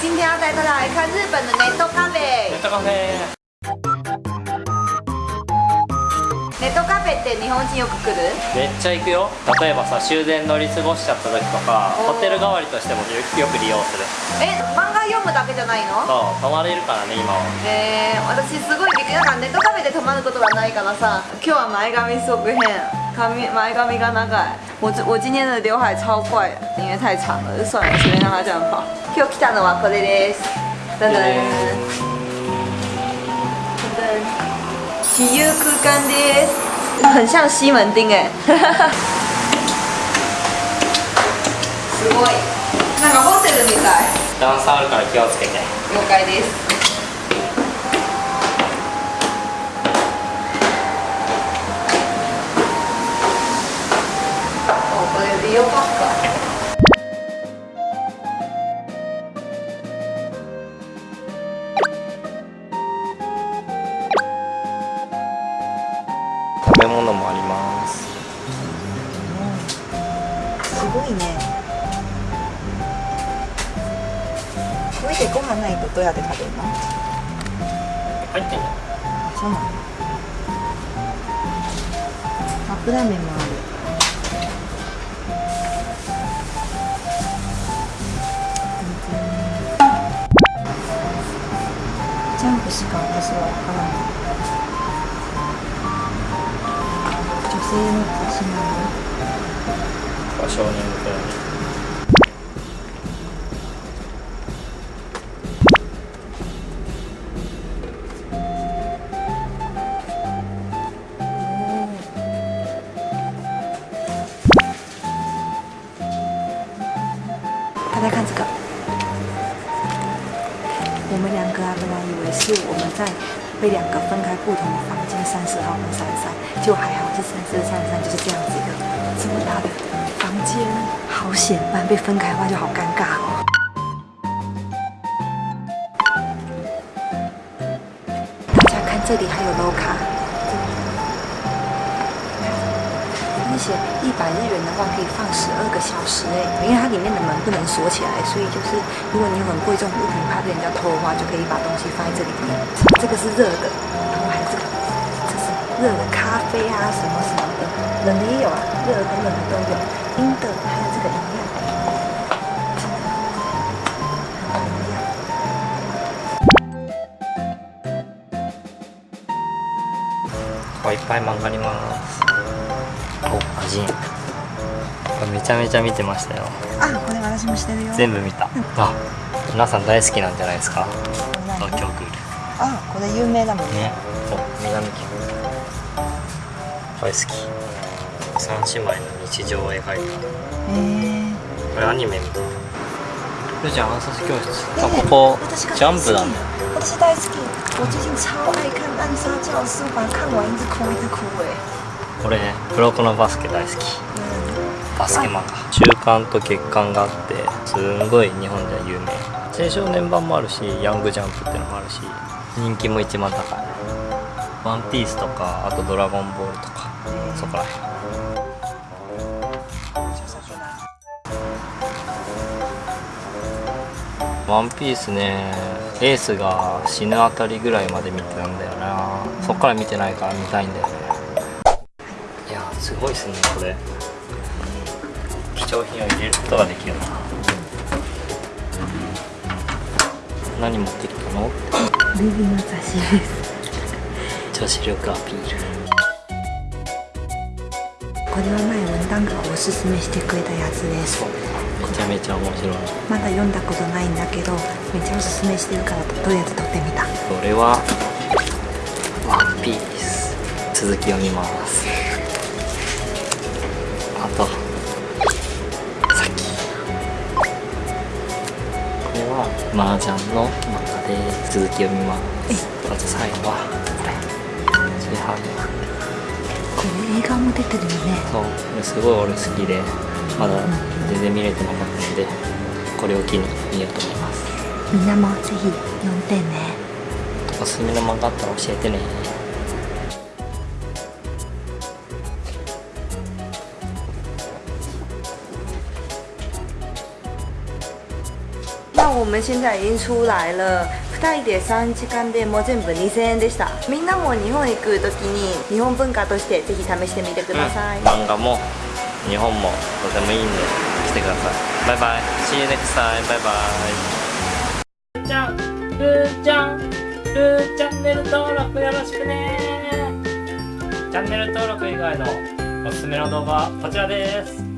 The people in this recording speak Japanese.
今天要带大家来看日本的ネットカフェネッ。トカフェって日本人よく来る？めっちゃ行くよ。例えばさ終電乗り過ごしちゃった時とかホテル代わりとしてもよよく利用する。え、漫画読むだけじゃないの？そう泊まれるからね今は。えー、私すごいなんかネットカフェで泊まることがないからさ今日は前髪すごく変髪前髪が長い。我我今天的刘海超怪因为太长了就算了随便让它这样跑今日来たのはこれです。ダダン自由空間です。很像西门町哎すごい。なんかホテルみたい。段差あるから気をつけて。了解ですごいね。これでご飯ないとどうやって食べるの？入ってんじゃんあそうなの。カップラーメンもある。ジャンプしか私はわからない。女性のたしなみ大家看这个，我们两个啊，本来以为是我们在被两个分开不同的房间，三十号跟三十三，就还好是三十三十三就是这样子一个这么大的间，好险，不然被分开的话就好尴尬哦。大家看这里还有 low 卡，那写一百日元的话可以放十二个小时哎，因为它里面的门不能锁起来，所以就是如果你有很贵重的物品怕被人家偷的话，就可以把东西放在这里面。这个是热的，然后还有这个，热的咖啡啊什么什么的，冷的也有啊，热的跟冷的都有，冰的还有这个饮料。いっぱい漫画あります。お味めちゃめちゃ見てましたよ。あ、これ私もしてるよ。全部見た。あ皆さん大好きなんじゃないですか。東京クール。あ、これ有名だもんね。ね。お南家これ好き。三姉妹の日常を描いた。へえ。これアニメみたい。ルちゃん暗殺教室あここジャンプだ。ね私大好き。我最近超爱看《暗杀教室》，把它看完一直哭一直哭哎。これね黒子のバスケ大好き。バスケ漫画。週刊と月刊があってすんごい日本では有名。青少年版もあるしヤングジャンプっていうのもあるし人気も一番高いワンピースとかあとドラゴンボールとかそこらへんワンピースねエースが死ぬあたりぐらいまで見てたんだよな。そっから見てないから見たいんだよね。いやすごいっすねこれ。貴重品を入れることができるな。何持ってきたの？ルビの雑誌です。女子力アピール。これは前文旦がおすすめしてくれたやつです。めちゃめちゃ面白い。まだ読んだことないんだけど、めっちゃおすすめしてるからとりあえず撮ってみた？これはワンピース。続き読みます。あとさっき。これは麻雀の漫画です続き読みます。あと最後はこれ炊飯これ映画も出てるよね。そう。すごい俺好きで。まだ全然見れてなかったのでこれを機に見ようと思います。みんなもぜひ読んでね。おすすめの漫画あったら教えてね。我们现在已经出来了。2人で3時間でもう全部2000円でした。みんなも日本行く時に日本文化としてぜひ試してみてください、漫画も日本もとてもいいんで来てください。バイバイ。See you next time バイバイ。じゃん。ルーちゃん。ルーチャンネル登録よろしくね。チャンネル登録以外のおすすめの動画はこちらです